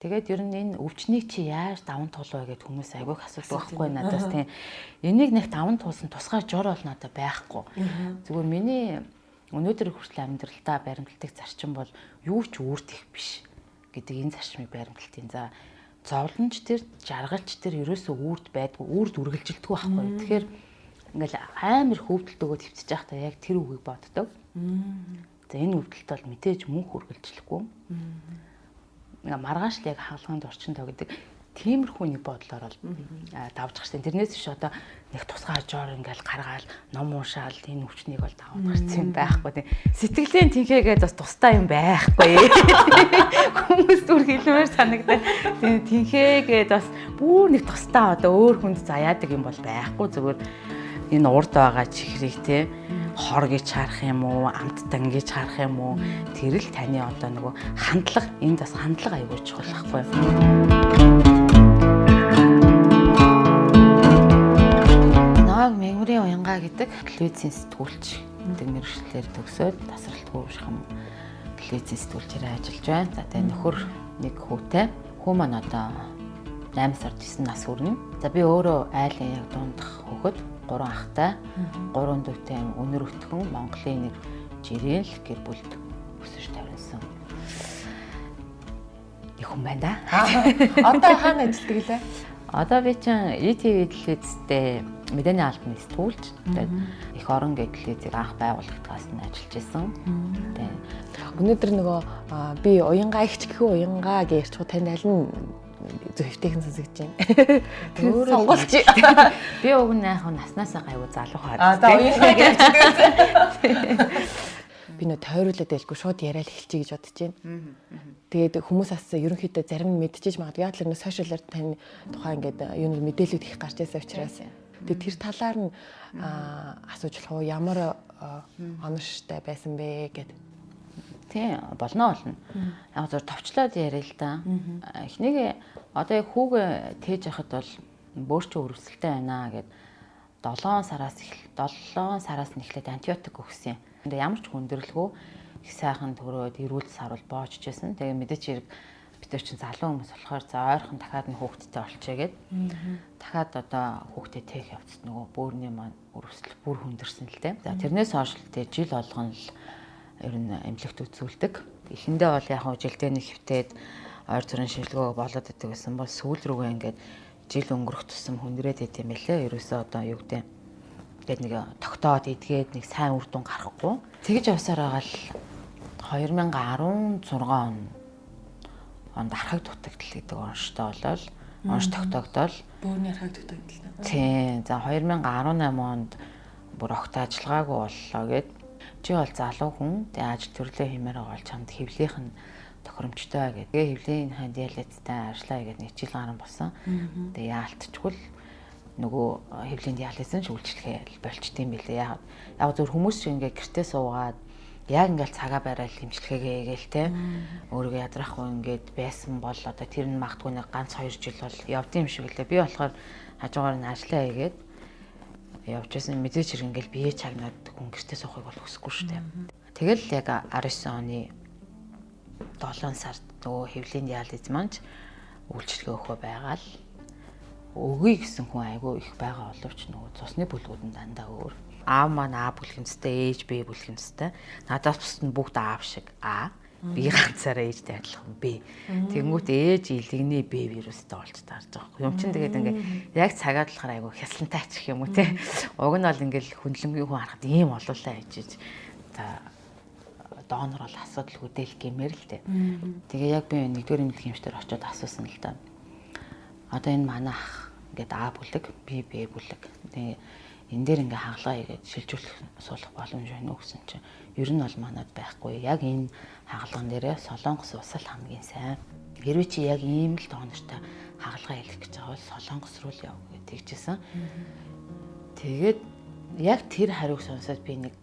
Тэгээд ер нь энэ өвчнийг чи яаж даван туулваа гэд хүмүүс айгүйх асуудаг байхгүй надаас тийм. Энийг нэг даван туулсан тусгай жор бол надад байхгүй. Зүгээр миний өнөөдөр хүртэл амьдралдаа баримтлагдаг зарчим бол юу ч үүрдэх биш гэдэг энэ зарчмыг баримтлалтын. За зовлонч тэр жаргалч тэр ерөөсөө үрд байдгүй үрд үргэлжилдэг байхгүй. Тэгэхээр ингээл амар хөвдөлт өгөө твцэж байхдаа яг тэр үгийг боддог. За энэ өвдөлт бол мэдээж мөнх үргэлжлэхгүй маргааш л яг хаалганд орчиндоо гэдэг тиймэрхүү нэг бодлоор бол давж гарсан. Тэрнээс биш одоо нэг тусгай жоор ингээл гаргаал ном уушаал энэ өвчнийг бол давж гарсан байхгүй тийм. Сэтгэлийн тэнхээгээд бас тустай юм байхгүй. Хүмүүс зүр хэлмээр санагдаад тийм тэнхээгээд бас бүр нэг тустай одоо өөр хүнд заяадаг юм бол байхгүй зүгээр энэ урд байгаа чихрийг тийм хор гэж харах юм уу, амттан гэж харах юм уу? Тэр л таны одоо нөгөө хандлага, энд бас хандлага аягүй чухал байхгүй юу? Нааг мэгмэрийн уянга гэдэг телевизийн сэтгүүлч гэдэг мэрэгчлэр төгсөөд тасралтгүй уушхам телевизийн сэтгүүлчээр ажиллаж байна. За тэгээ нөхөр нэг хүүтэй. Хүү маань одоо 8 сар 9 нас хүрнэ. За би өөрөө айлын яг дундах хөхөд гурван ахтай, гурван дүүтэй өнөр өтгөн Монголын нэг жирээл гэр бүлд өсөж тавьсан. Их хүн байна да. Одоо хаана ажилладаг лээ? Одоо би чинь ETV телевизтэй мэдээний албаны сэтгүүлч. Тэгээд их орон гэтлэзийг анх байгуулагдгаас нь ажиллаж исэн. Тэгээд өнөөдөр нөгөө би уянгаа ихч гэхүү уянгаа ярьчих танд аль нь зөвхөйтэйхэн сонсогдож байна. Өөрөө сонголч. Би уг нь яг наснаасаа гайгүй залуу хаад. Аа за уянгаа гэж би нөө тойруулаад байлгүй шууд яриад эхэлчихье гэж бодож байна. Тэгээд хүмүүс бас ерөнхийдөө зарим нь мэдчихэж магадгүй. Яг л нэ сошиалар тань тухайн ингээд юу нэг мэдээлүүд их гарч байсан учраас. Тэгээд тэр талаар нь асууж болох уу? Ямар оновчтой байсан бэ гэдэг тий болно болно. Яг зөв товчлоод яриа л да. Эхнийг одоо яг хүүгээ тээж яхад бол бөөрч өрөвсөлтэй байна гэд 7 сараас их 7 сараас нь эхлээд антибиотик өгсөн. 근데 ямар ч хүндрэлгүй их сайхан төрөөд эрүүл сарвал боожчихсэн. Тэгээ мэдээч хэрэг бид нар чинь залуу хүмүүс болохоор за ойрхон дахиад нь хүүхдтэй олчээгээд дахиад одоо хүүхдээ тээх явцсан нөгөө бөөрний маань өрөвсөл бүр хүндэрсэн л дээ. За тэрнээс хойш л тэг жил болгон л ер нь эмнэлэгт үзүүлдэг. Эхэндээ бол яг жилдээ нэг хөвтээд ойр зүрийн шилгөө болоод идэг гэсэн бол сүүл рүүгээ ингээд жил өнгөрөх тусам хүндрээд идэм байлээ. Ерөөсөө одоо юу гэдэг тэгээд нэг тогтоод идгээд нэг сайн үр дүн гарахгүй. Тэгэж явсаар байгаа л 2016 он онд архаг дутагдал гэдэг онштой болол онш тогтогдол бөөрийн архаг дутагдал. Тийм. За 2018 онд бүр огт ажиллагаагүй боллоо гэд чи бол залуу хүн тэгээ ажил төрлөө хиймээр байгаа чамд хэвлийнх нь тохиромжтой гэдэг. Тэгээ хэвлийн ханд диалеттай ажиллаа гэдэг нэг жил гарсан болсон. Тэгээ яалтчгүй л нөгөө хэвлийн диализын шүүлжлэхээ болчтiin билээ. Яг яг зөв хүмүүс шиг ингээ гэртээ суугаад яг ингээл цагаа барайл хэмжлэхээгээ гээл те өөрийгөө ядрахгүй ингээд байсан бол одоо тэр нь магтгүй нэг ганц 2 жил бол явдсан юм шиг лээ. Би болохоор хажуугаар нь ажиллаа хийгээд явж байсан мэдээч хэрэг ингээл бие чагнаад хүн гэртээ суухыг бол хүсэхгүй шүү дээ. Тэгэл яг 19 оны 7 сард нөгөө хэвлийн диализ маань үйлчлэгээ өгөхөө байгаа л өгье гэсэн хүн айгүй их байгаа боловч нөгөө цусны бүлгүүд нь дандаа өөр. Аав маань А бүлгэмцтэй, ээж Б бүлгэмцтэй. Надаас бусд нь бүгд аав шиг А би ганцаараа ээжтэй адилхан бэ. Тэнгүүт ээж илэгний Б вирустай болж таарж байгаа юм. Юм чин тэгээд ингээ яг цагаад болохоор айгу хясантай ачих юм уу те. Уг нь бол ингээл хүнлэнгийн хүн харахад ийм олуулаа ээжиж. За донор бол асуудал хөдөл гэмээр л те. Тэгээ яг би нэгдүгээр эмнэлгийн хэмжээр очиод асуусан л да. Одоо энэ манай ах ингээд А бүлэг, B Б бүлэг. Тэгээ энэ дээр ингээ хагалгаа хийгээд шилжүүлэх суулгах боломж байна уу гэсэн чинь ер нь бол манад байхгүй. Яг энэ хагалган дээрээ солонгос ус л хамгийн сайн. Хэрвээ чи яг ийм л тоонортой хагалгаа хийх гэж байгаа бол солонгос руу л яв гэж тэгжсэн. Тэгээд яг тэр хариуг сонсоод би нэг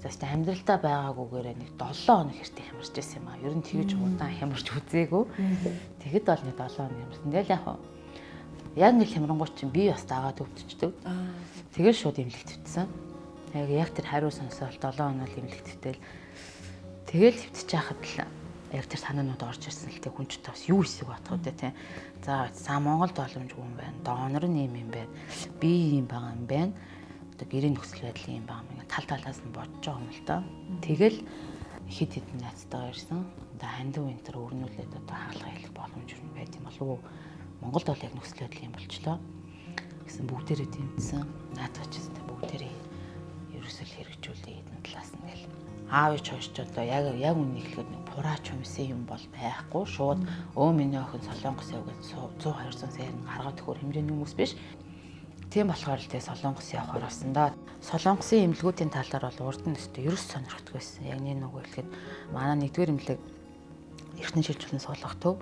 заст амьдралдаа байгаагүйгээр нэг 7 хоног хэртэ хямарч байсан юм аа. Ер нь тэгж удаан хямарч үзээгүй. Тэгэд бол нэг 7 хоног хямарсан. Тэгэл яг яг нэг хямрангуй чинь би бас дагаад өвдчихдөг. Тэгэл шууд имлэг твтсэн. Яг яг тэр хариу сонсоод 7 хоног имлэг твтэл тэгэл твтчих яхад л яг тэр санаанууд орж ирсэн л тэг хүн ч бас юу эсэг батхуу дээ тий. За за Монголд боломжгүй юм байна. Доонор нь юм байна. Би юм байгаа юм байна. Одоо гэрээ нөхцөл байдал юм байгаа юм. Тал талаас нь бодож байгаа юм л да. Тэгэл хэд хэдэн найзтайгаа ирсэн. Одоо хандив энэ төр өрнүүлээд одоо хаалга хэлэх боломж юм байт юм болов уу? Монголд бол яг нөхцөл байдал юм болчлоо. Гэсэн бүгдээрээ тэмцсэн. Наадах ч гэсэн бүгдээрээ ерөөсөл хэрэгжүүлээ эдэн талаас нь гэл. Аав ич хойш ч одоо яг яг үнийг хэлэхэд нэг пураач юмсэн юм бол байхгүй. Шууд өө миний охин солонгос яв гэж 100 200 сая гаргаад төхөр хэмжээний хүмүүс биш. Тийм болохоор л тэгээ солонгос явахаар болсон да. Солонгосын эмнэлгүүдийн талаар бол урд нь өстө ерөөс сонирхдаг байсан. Яг нэг нөгөө хэлэхэд манай нэгдүгээр эмнэлэг эртний шилжүүлэн суулгах төв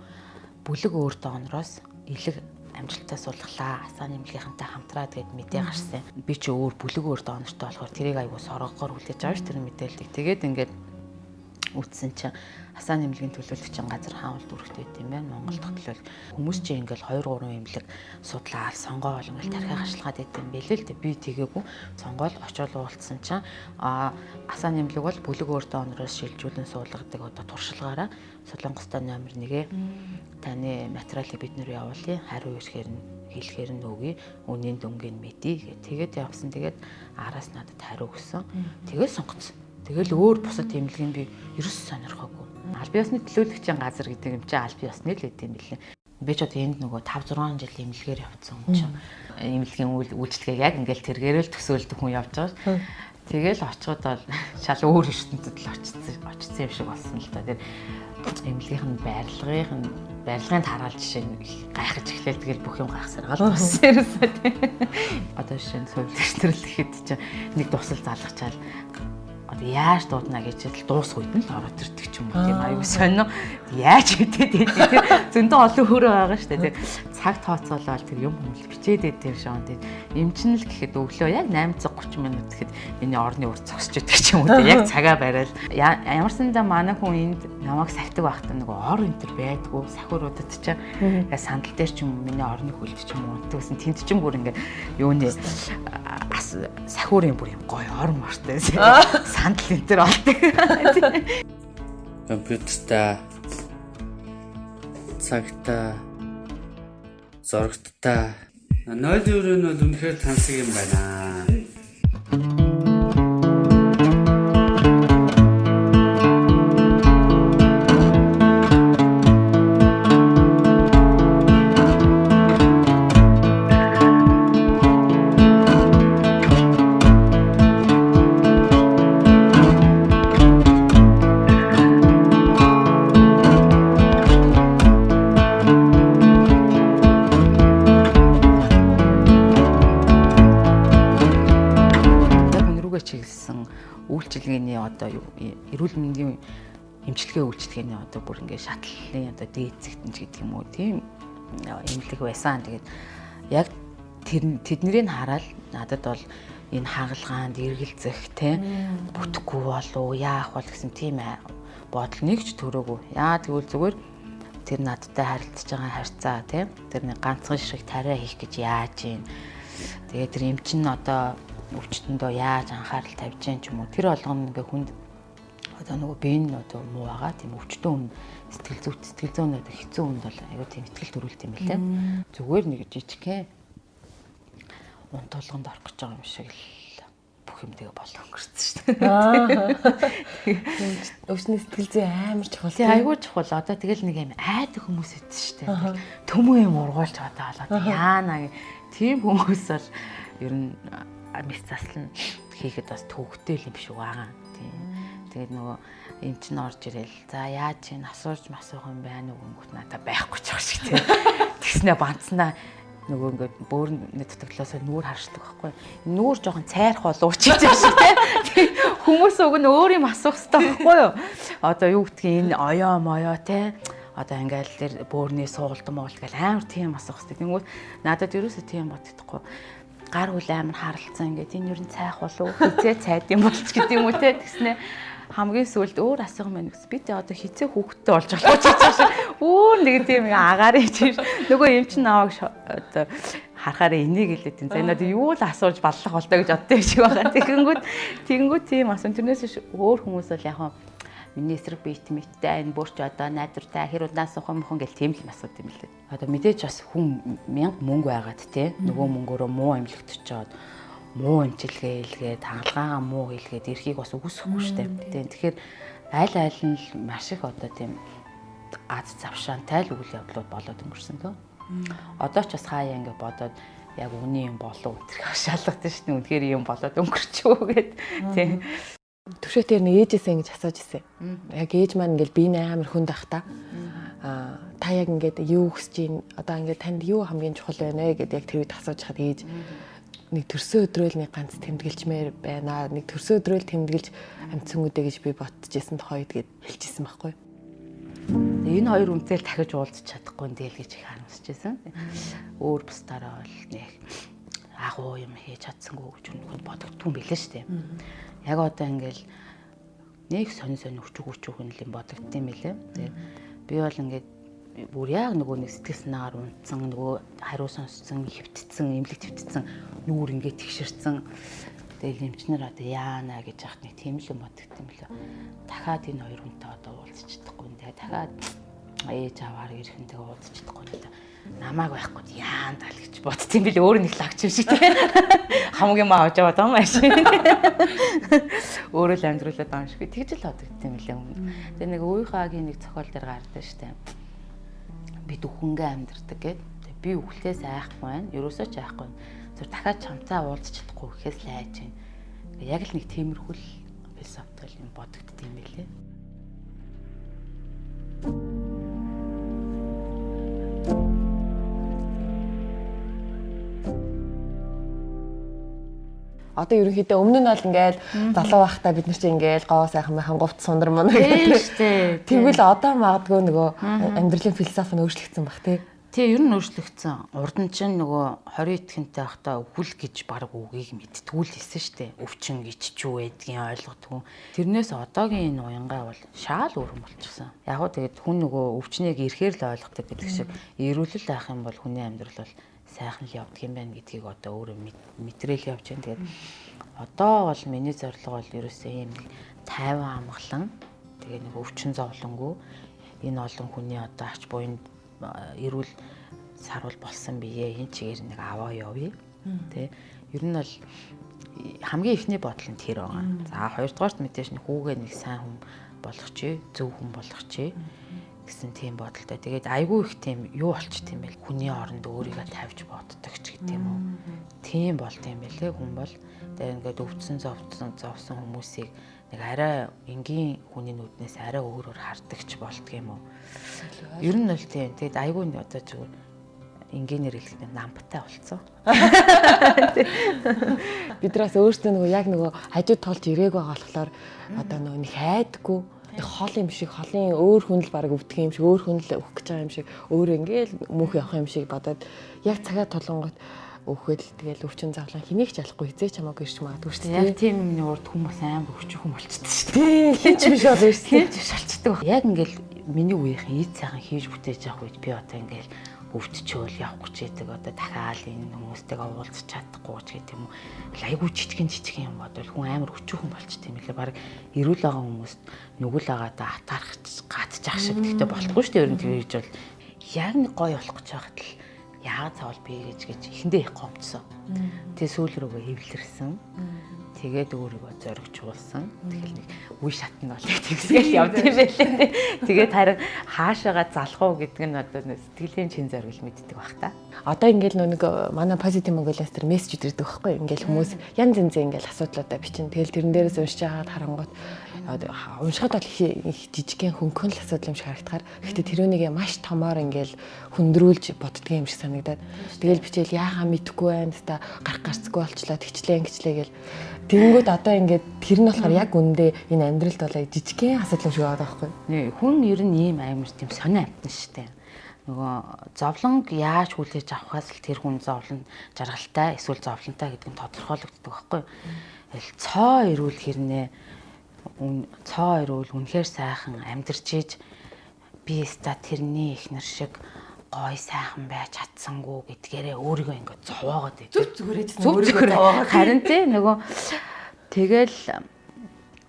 бүлэг өөр доонороос илэг амжилтаа суулгалаа. Асааны эмнэлгийнхэнтэй хамтраад гээд мэдээ гарсан. Би ч өөр бүлэг өөр доонортой болохоор тэрийг аягүй соргогоор хүлээж авч тэр мэдээллийг. Тэгээд ингээд үтсэн чинь Асаан эмнэлгийн төлөөлөгчийн газар хаавал дүрхт байт юм байна. Монголд төлөөл хүмүүс чинь ингээл 2 3 эмнэлэг судлаад сонгоо бол ингээл тархи хашлгаад байт юм бэлээ л дээ. Би тэгээгүй сонгоол очиол уулцсан чинь а Асаан эмнэлэг бол бүлэг өөртөө онороос шилжүүлэн суулгадаг одоо туршилгаараа Солонгостой номер 1-ээ таны материалыг бид нэр явуулъя. Хариу ирэхээр нь хэлэхээр нь өгье. Үнийн дүнгийн мэдье гэх. Тэгээд явсан. Тэгээд араас надад хариу өгсөн. Тэгээд сонгоцсон. Тэгэл өөр бусад эмнэлгийн би ерөөс сонирхоогүй. Албан ёсны төлөөлөгчийн газар гэдэг юм чинь албан ёсны л гэдэг юм билээ. Би ч одоо энд нөгөө 5 6 жил эмнэлгээр явцсан юм чинь. Эмнэлгийн үйлчлэгээ яг ингээл тэргээрэл төсөөлдөг хүн явж байгаа. Тэгэл очиход бол шал өөр ертөнцид л очсон очсон юм шиг болсон л да. Тэр эмнэлгийнх нь байрлагынх нь барилгын тараал жишээ нь гайхаж эхлэв тэгэл бүх юм гайхсаргаал болсон ерөөсөө тийм. Одоо жишээ нь сувилч төрөл гэхэд чинь нэг тусал залгачаал. Одоо яаж дуудана гэж л дуусах үед нь л ороод ирдэг ч юм уу тийм аюу сонио яаж хэдэд байдаг зөндөө олон хөрөө байгаа шүү дээ цаг тооцоолол тэр юм хүмүүс бичээд байдаг шоон тийм эмчин л гэхэд өглөө яг 830 минут гэхэд миний орны ур зогсож идэг ч юм уу тийм яг цагаа барайл ямар сандаа манай хүн энд намайг сахидаг байхдаа нөгөө ор энэ төр байдгүй сахиуруудад ч яг сандал дээр ч юм миний орны хөлд ч юм уу тэгсэн тэнд ч бүр ингээ юуны сахиурын бүр юм гоё ор мортой сандал энэ төр олдог. Компьютерта цагта зурагтта 0 евро нь бол үнэхээр тансаг юм байна. Эмчилгээ үйлчилгээний одоо бүр ингээд шатлалын одоо дээд зэгтэнч гэдэг юм уу тийм эмнэлэг байсан. Тэгээд яг тэр тэднийг хараад надад бол энэ хагалгаанд эргэлзэх те бүтэхгүй болов яах бол гэсэн тийм бодол нэг ч төрөөгүй. Яа тэгвэл зүгээр тэр надтай харилцаж байгаа харьцаа те тэр нэг ганцхан шиг тариа хийх гэж яаж юм. Тэгээд тэр эмчин одоо өвчтөндөө яаж анхаарал тавьж гэн ч юм уу тэр болгоно ингээ хүнд одоо нөгөө бэн одоо муу байгаа тийм өвчтөн хүн сэтгэл зүйт сэтгэл зүйн одоо хэцүү хүнд бол аюу тийм ихтгэл төрүүлт юм байна лээ зүгээр нэг жижигхэн унт толгонд орох гэж байгаа юм шиг л бүх юм тэгээ болоо өнгөрсөн шүү дээ. Өвчний сэтгэл зүй амар чухал. Тий айгүй чухал. Одоо тэгэл нэг юм айдаг хүмүүс идэв шүү дээ. Төмөө юм ургуулж одоо болоод яана тийм хүмүүс бол ер нь мэс заслан хийхэд бас төвөгтэй юм шиг байгаа. Тийм. Тэгээд нөгөө эн чинь орж ирэл. За яаж чинь асууж масуух юм байна уу гэмгүүт надад байхгүй ч шиг тийм. Тэгснэ банцнаа нөгөө ингээд бөөрн дутагдлаасаа нүүр харшдаг байхгүй. Нүүр жоохон цайрах бол уучиж байгаа шиг тийм. Хүмүүс уг нь өөр юм асуух хэрэгтэй байхгүй юу? Одоо юу гэдгийг энэ оёо моёо тийм одоо ингээл тэр бөөрний суулт моолт гэл амар тийм асуух хэрэгтэй. Тэнгүүд надад ерөөсөө тийм боддохгүй гар хүл амар харалцсан ингээд энэ юу н цайх болов хизээ цайд юм болч гэдэг юм уу те тэгснэ хамгийн сүүлд өөр асуух мэн гэсэн би тэ одоо хизээ хүүхдтэй болж болох гэж байна. Өөр нэг тийм агаарыг чинь нөгөө юм чин аваг одоо харахаараа энийг хэлээд тийм. За надад юу л асууж баллах болтой гэж боддог шиг байгаа. Тэгэнгүүт тэгэнгүүт тийм асуун тэрнээс өөр хүмүүс бол яг миний эсрэг биет мэттэй энэ бүрч одоо найдвартай хэр удаан сухан мөсөн гэл тийм л асууд юм лээ. Одоо мэдээж бас хүн мянга мөнгө байгаад те нөгөө мөнгөөрөө муу амьлагдчиход муу амжилгээ илгээд хаалгаагаа муу илгээд эрхийг бас үгүйсэхгүй штэ. Тэгэхээр аль аль нь л маш их одоо тийм аз завшаантай л үйл явдлууд болоод өнгөрсөн төө. Одоо ч бас хаяа ингэ бодоод яг үний юм болов өдрөх хашаалгатай шүү дээ. Үнэхээр юм болоод өнгөрчөө гэд тийм. Төвшөтээр нэг ээжээсээ ингэж асууж ирсэн. Яг ээж маань ингээл би амар хүнд ах та. Аа та яг ингээд юу хүсэж ийн одоо ингээд танд юу хамгийн чухал байна вэ гэдээ яг тэр үед асууж хаад ээж нэг төрсөн өдрөөл нэг ганц тэмдэглэжмээр байна. Нэг төрсөн өдрөөл тэмдэглэж амьдсан үдэ гэж би ботчихсэн тохойд гэд хэлчихсэн байхгүй. Энэ хоёр үнэтэй дахиж уулзах чадахгүй ндээл гэж их харамсажсэн. Өөр бусдаараа бол нэг агуу юм хийж чадсангүй гэж үнэхээр бодогдгүй юм билээ шүү дээ. Яг одоо ингээл нэг сонь сонь өчөг өчөг юм бодогдсон юм билээ. Тэгээ би бол ингээд бүр яг нөгөө нэг сэтгэл санаагаар унтсан нөгөө хариу сонссон хөвтцсэн эмнэлэг твтцсэн нүүр ингээд тэгшэрсэн Тэгэл эмчнэр одоо яана гэж яхад нэг тийм л юм бодогдсон юм лээ. Дахиад энэ хоёр хүнтэй одоо уулзч чадахгүй. Тэгээ дахиад ээж аваар ирэхэнтэйгээ уулзч чадахгүй надаа намааг байхгүй яан тал гэж бодсон юм бил. Өөр нэг лагч юм шиг тийм хамгийн маа авч яваад байгаа шиг өөрөө л амьдруулад байгаа юм шиг. Тэгж л бодогдсон юм лээ. Тэгээ нэг үеийнхаагийн нэг цохол дээр гардаг штэ бид үхэнгээ амьдрдаг гэд би үхлээс айхгүй байна ерөөсөө ч айхгүй зөв дахиад чамцаа уулзч чадахгүй гэхээс л айж байна. Яг л нэг тиймэрхүү философитой юм бодогдд юм байлээ. Одоо ерөнхийдөө өмнө нь бол ингээл залуу байхдаа бид нар чинь ингээл гоо сайхан майхан говт сундар мөн гэдэг. Тэгвэл одоо магадгүй нөгөө амьдралын философи нь өөрчлөгдсөн баг тий. Тэгээ ер нь өөрчлөгдсөн. Урд нь чинь нөгөө 20 итгэнтэй байхдаа өвөл гэж баг үгийг мэдтгүү л хэлсэн штэ. Өвчин гэж ч юу байдгийг ойлгодгүй. Тэрнээс одоогийн энэ уянгаа бол шаал өөрөн болчихсон. Яг уу тэгээд хүн нөгөө өвчнийг ирэхээр л ойлгодог гэдэг шиг эрүүлэл байх юм бол хүний амьдрал бол сайхан л явдаг юм байна гэдгийг одоо өөрөө мэтрэл явж байна. Тэгээд одоо бол миний зорилго бол ерөөсөө ийм тайван амгалан тэгээ нэг өвчин зовлонгүй энэ олон хүний одоо ач буйнд эрүүл сарвал болсон бие энэ чигээр нэг аваа явъя. Тэ ер нь бол хамгийн ихний бодол нь тэр байгаа. За хоёрдугаарт мэдээж нэг хүүгээ нэг сайн хүн болгох чи, зөв хүн болгох чи гэсэн тийм бодолтой. Тэгээд айгүй их тийм юу болчт юм бэл хүний оронд өөрийгөө тавьж боддог ч гэдэг юм уу. Тийм болт юм бэлээ хүн бол тэгээд ингээд өвдсөн зовцсон зовсон хүмүүсийг нэг арай энгийн хүний нүднээс арай өөрөөр хардагч болдго юм уу. Ер нь бол тийм. Тэгэд айгүй нь одоо зүгээр энгийнээр хэлэхдээ намптай болцсон. Бидраас өөртөө нөгөө яг нөгөө хажууд толж ирээг байгаа болохоор одоо нөгөө нэг хайдаггүй хол юм шиг холын өөр хүн л баг өвдөх юм шиг өөр хүн л өөх гэж байгаа юм шиг өөр ингээл мөнх явах юм шиг бодоод яг цагаа толонгот өөхөд л тэгэл өвчин завлан хэнийг ч ялахгүй хизээч хамаагүй ирч магадгүй шүү дээ. Яг тийм юмны урд хүмүүс амар өвчин хүн болчихсон шүү дээ. Хин ч биш болов шүү. Хин ч биш болчихдог. Яг ингээл миний үеийнхэн ийд сайхан хийж бүтээж явах үед би одоо ингээл өвдчөөл явах гэж байдаг одоо дахиад энэ хүмүүстэйгээ уулзах чадахгүй ч гэдэг юм уу. Айгуу жижигэн жижигэн юм бодвол хүн амар өчүүхэн болчт юм лээ. Бараг эрүүл байгаа хүмүүст нүгэл агаадаа атаарах гатчих шиг гэхдээ болохгүй шүү дээ. Ер нь тэгж бол яг нэг гоё болох гэж байхад л яагаад цаавал би гэж гэж эхэндээ их гомдсон. Тэгээ сүүл рүүгээ хэвлэрсэн. Тэгээд өөрийгөө зоригчулсан. Тэгэл нэг үе шатнд бол тэгсгээл явд юм байлээ. Тэгээд харин хаашаага залах уу гэдэг нь одоо сэтгэлийн чин зориг мэддэг баг та. Одоо ингээл нэг манай positive Mongolia-с тэр мессеж ирдэг байхгүй. Ингээл хүмүүс янз янз ингээл асуудлуудаа бичин. Тэгэл тэрэн дээрээс уншиж хагаад харангуут уншихад бол их жижигхэн хөнгөн л асуудал юм шиг харагдахаар. Гэхдээ тэрүүнийг маш томоор ингээл хөндрүүлж боддгоо юм шиг санагдаад. Тэгэл бичээл яахаа мэдэхгүй байна. Та гарах гарцгүй болчлоо. Тэгчлээ ингэчлээ гэл Тэгэнгүүт одоо ингээд тэр нь болохоор яг үндэ энэ амьдралд бол жижигхэн асуудал юм шиг байгаа байхгүй. Хүн ер нь ийм амар тийм сонио амтан штэ. Нөгөө зовлонг яаж хүлээж авахаас л тэр хүн зовлон жаргалтай эсвэл зовлонтой гэдэг нь тодорхойлогддог байхгүй. Тэгэл цоо ирүүл хэрнээ цоо ирүүл үнэхээр сайхан амьдарч ийж би ста тэрний ихнэр шиг гой сайхан байж чадсангүй гэдгээрээ өөрийгөө ингээд зовоогоод зүг зүгээрээ өөрийгөө зовоогоод харин тий нөгөө тэгэл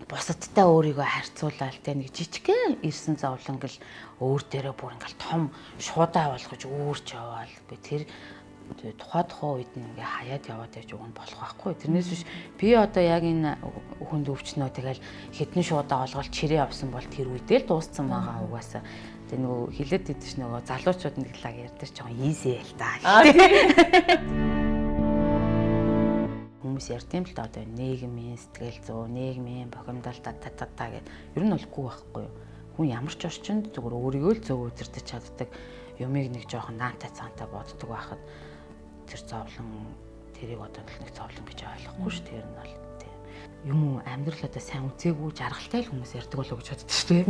бусадтай өөрийгөө харьцуулаад те нэг жижигхэн ирсэн зовлон гэл өөр дээрээ бүр ингээл том шуудаа болгож өөрч яваал. Би тэр тухай тухай үед нь ингээ хаяад яваад уг нь болох байхгүй. Тэрнээс биш би одоо яг энэ хүнд өвчнөө тэгэл хитэн шуудаа олгол чирээ авсан бол тэр үедээ л дууссан байгаа угаасаа. Тэгээ нөгөө хилээд идэж нөгөө залуучууд нэг лаг ярьдаг ч жоохон easy л та. Хүмүүс ярьдсан л да одоо нийгмийн сэтгэл зүй, нийгмийн бохимдол та та та гэд ер нь болгүй байхгүй юу. Хүн ямар ч орчинд зүгээр өөрийгөө л зөв үзэрдэж чаддаг юмыг нэг жоохон наантай цаантай боддог байхад тэр зовлон тэрийг одоо нэг зовлон гэж ойлгохгүй шүү тэр нь бол юм уу амьдрал одоо сайн үзээгүй жаргалтай л хүмүүс ярьдаг болоо гэж боддог шүү дээ.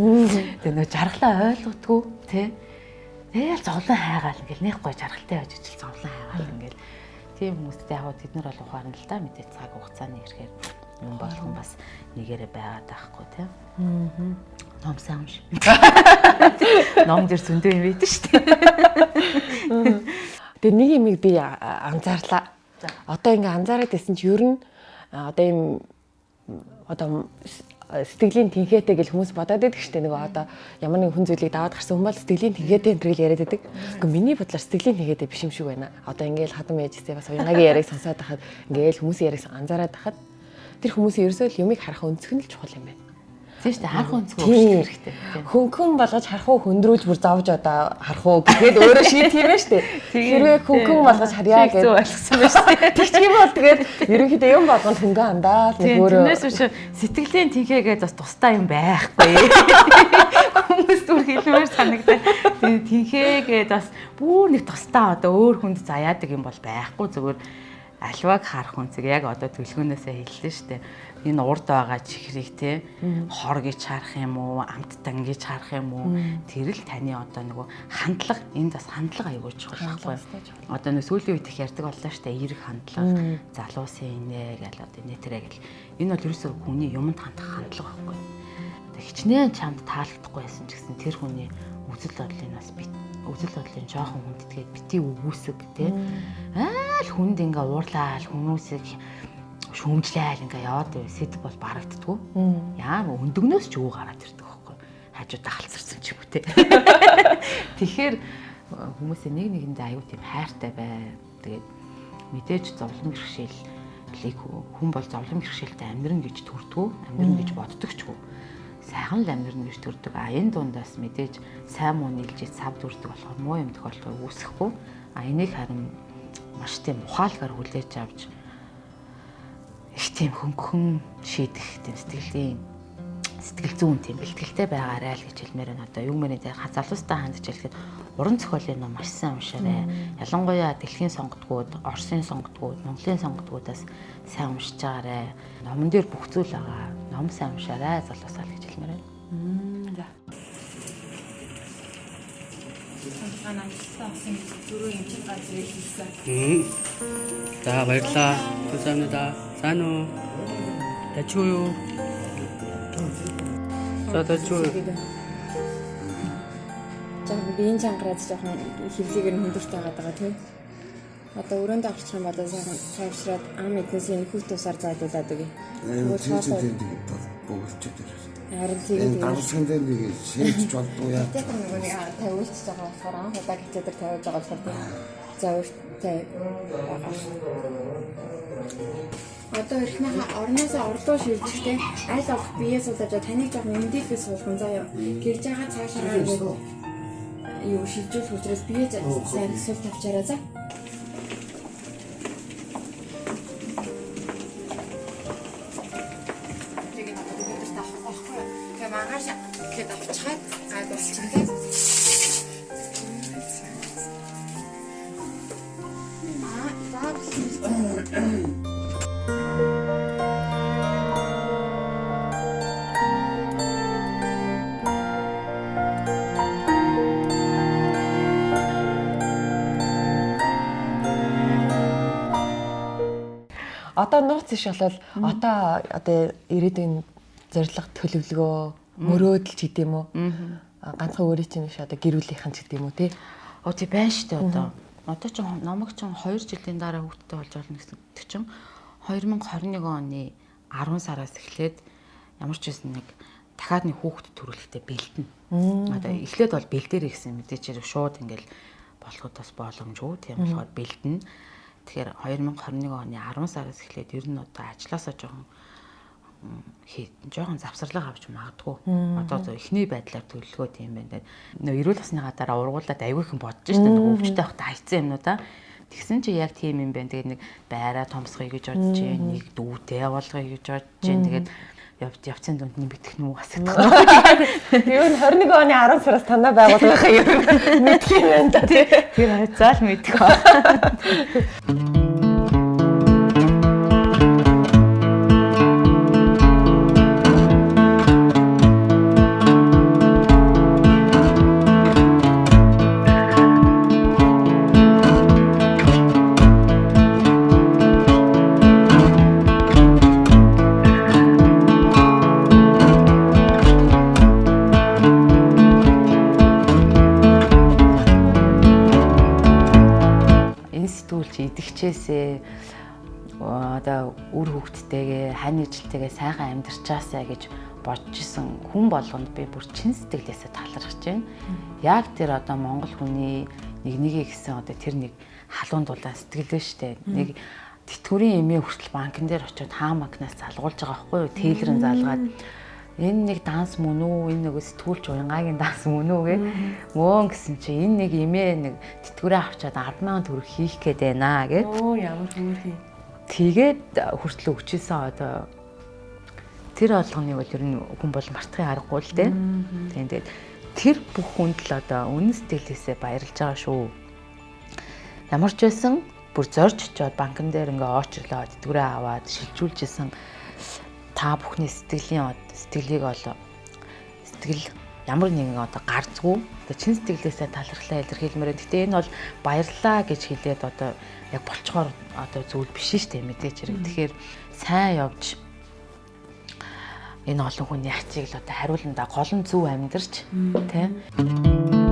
Тэгээ нөө жаргалаа ойлгодгүй тий. Тэгэл зовлон хайгаал ингээл нэг гой жаргалтай байж ижил зовлон хайгаал ингээл тийм хүмүүстээ яг тэд нар бол ухаан л та мэдээ цаг хугацааны ихээр юм болгон бас нэгээрээ байгаад байхгүй тий. Аа. Ном сайн шиг. Ном дээр зөндөө юм байдаг шүү дээ. Тэгээ нэг юмыг би анзаарлаа. Одоо ингээ анзаараад байсан чи ер нь одоо юм одоо сэтгэлийн тэнхээтэй гэж хүмүүс бодоод байдаг шүү дээ. Нөгөө одоо ямар нэгэн хүн зүйлийг даваад гарсан хүмүүс сэтгэлийн тэнхээтэй энэ төрөл яриад байдаг. Гэхдээ миний бодлоор сэтгэлийн тэнхээтэй биш юм шиг байна. Одоо ингээл хадам ээжтэй бас уянгагийн яриаг сонсоод байхад ингээл хүмүүсийн яриаг анзаараад байхад тэр хүмүүсийн ерөөсөө л юмыг харах өнцөг нь л чухал юм байна. Тийм шүү дээ харах өнцгөө өөрчлөх хэрэгтэй. Хөнгөн болгож харах уу хөндрүүлж бүр зовж одоо харах уу гэхэд өөрөө шийдэх юм шүү дээ. Хэрвээ хөнгөн болгож харьяа гэж ойлгосон байна шүү дээ. Тэгчих юм бол тэгээд ерөнхийдөө юм болгонд хөнгөн андаа л өөрөө Тэрнээс биш сэтгэлийн тэнхээгээ бас тустай юм байхгүй. Хүмүүс түр хэлмээр санагдаа. Тэгээд тэнхээгээ бас бүр нэг тустай одоо өөр хүнд заяадаг юм бол байхгүй зүгээр альваг харах үнцэг яг одоо төлгөөнөөсөө хэллээ шүү дээ энэ урд байгаа чихрийг те хор гэж харах юм уу амттан гэж харах юм уу? Тэр л таны одоо нөгөө хандлага энэ бас хандлага аягүй чухал байхгүй одоо нэг сүүлийн үед их ярьдаг боллоо штэ эерэг хандлага залуусын инэ гэл одоо инэ тэрэ гэл. Энэ бол ерөөсөө хүний юмд хандах хандлага байхгүй хичнээн чамд таалагдахгүй байсан ч гэсэн тэр хүний үзэл бодлыг бас бит үзэл бодлын жоохон хүндэтгээд бити өгөөсөг те. Айл хүнд ингээ уурлаал хүмүүсийг шүүмжлээл ингээ яваад байв сэдв бол барагддггүй. Яа өндөгнөөс ч өө гараад ирдэг байхгүй. Хажуудаа халцарсан ч юм уу те. Тэгэхээр хүмүүсээ нэг нэгэндээ аюу тийм хайртай бай. Тэгээд мэдээж зовлон бэрхшээлийг хүн бол зовлон бэрхшээлтэй амьдрын гэж төрдгөө, амьдрын гэж боддог ч гоо сайхан л амьдрын гэж төрдөг. А энэ дундаас мэдээж сайн муу нийлж сав дүрдэг болохоор муу юм тохиолдол үүсэхгүй. А энийг харин маш тийм ухаалгаар хүлээж авч их тийм хөнгөн шийдэх тийм сэтгэлийн сэтгэл зүүн тийм бэлтгэлтэй байгаарай л гэж хэлмээр байна. Одоо юу мэрийн зэрэг хазалуустай хандж хэлэхэд уран зохиолын ном маш сайн уншаарай. Ялангуяа дэлхийн сонготгууд, Оросын сонготгууд, Монголын сонготгуудаас сайн уншиж байгаарай. Номон дээр бүх зүйл байгаа. Ном сайн уншаарай залуусаа л гэж хэлмээр байна. За. Санаа насаа хэсэг дөрөв юм чинь гацрээ хийсэн. За баярлалаа. Түсэмнэ даа. Сайн уу? Тачуу юу? За тачуу. Яг биеийн чангараас жоохон хөвлөгийг нь хүндэрч байгаа даа тийм. Одоо өрөөндөө орчих юм бол сайхан цаавшраад ам эднэсийн хүүхд тусаар зайлуулад өгье. Нөгөө цаашаа богцож байна. Харин тийм энэ давсган дээр нэг шийдэж болдгоо яа. Тэр нөгөө нэг тавиулж байгаа болохоор анх удаа хичээдэр тавиулж байгаа болохоор тийм. За өөртөө одоо эхнийхээ орноосоо орлоо шилжихтэй аль болох бие суулгаж таныг жоохон эмдэлгээс суулгах заяа. Гэрж байгаа цаашаа юу шилжүүлэх учраас бие сайн эсвэл тавчаараа за. Одоо нууц иш болол одоо одоо ирээдүйн зорилго төлөвлөгөө мөрөөдөл ч гэдэм үү. Ганцхан өөрийн чинь биш одоо гэр бүлийнхэн ч гэдэм үү тий. Оо тий байна шүү дээ одоо. Одоо ч номог ч 2 жилийн дараа хүүхдтэй болж болно гэсэн чинь 2021 оны 10 сараас эхлээд ямар ч байсан нэг дахиад нэг хүүхэд төрүүлэхдээ бэлдэнэ. Одоо эхлээд бол бэлдээрэй гэсэн мэдээч хэрэг шууд ингээл болоход бас боломжгүй. Тийм болохоор бэлдэнэ. Тэгэхээр 2021 оны 10 сараас эхлээд ер нь одоо ажилласаа жоохон хийдэн жоохон завсарлага авч магадгүй. Одоо зөв эхний байдлаар төлөвлөгөө тийм байна. Нөө эрүүл насны гадаараа ургуулад аягүй хэн бодож штэ нэг өвчтэй байхдаа хайцсан юмнуудаа. Тэгсэн чи яг тийм юм байна. Тэгээд нэг байраа томсхоё гэж бодож, нэг дүүтэй явуулгоё гэж бодож, тэгээд mm -hmm явц явцын дунд нэмэгдэх уу асуудаг. Юу н 21 оны 10 сараас танаа байгуулгынхаа юм мэдх юм байна да тий. Тэр хайцаал мэдэх идэгчээсээ одоо үр хөвгттэйгээ хань ижилтэйгээ сайхан амьдарчаасаа гэж бодож исэн хүн болгонд би бүр чин сэтгэлээсээ талархаж байна. Яг тэр одоо монгол хүний нэг нэгэ гэсэн одоо тэр нэг халуун дулаан сэтгэлээ штэ. Нэг тэтгэврийн эмээ хүртэл банкн дээр очиод хаа банкнаас залгуулж байгаа байхгүй юу? Тейлрэн залгаад энэ нэг данс мөн үү? Энэ нөгөө сэтгүүлч уянгагийн данс мөн үү гэ. Мөн гэсэн чи энэ нэг эмээ нэг тэтгэврээ авчаад 100000 төгрөг хийх гээд байна гэд. Оо ямар хөөрхий. Тэгээд хүртэл өгчээсэн одоо тэр олгоныг бол ер нь хүн бол мартахын аргагүй л дээ. Тэгээд тэр бүх хүнд л одоо үнэн сэтгэлээсээ баярлж байгаа шүү. Ямар ч байсан бүр зорж очиод банкн дээр ингээ очрлоо тэтгэврээ аваад шилжүүлж исэн та бүхний сэтгэлийн сэтгэлийг бол сэтгэл ямар нэгэн одоо гарцгүй одоо чин сэтгэлээсээ талархлаа илэрхийлмээр. Гэтэ энэ бол баярлаа гэж хэлээд одоо яг болцохоор одоо зүйл биш шүү дээ мэдээч хэрэг. Тэгэхээр сайн явж энэ олон хүний ачийг л одоо хариуландаа гол нь зөв амьдарч тийм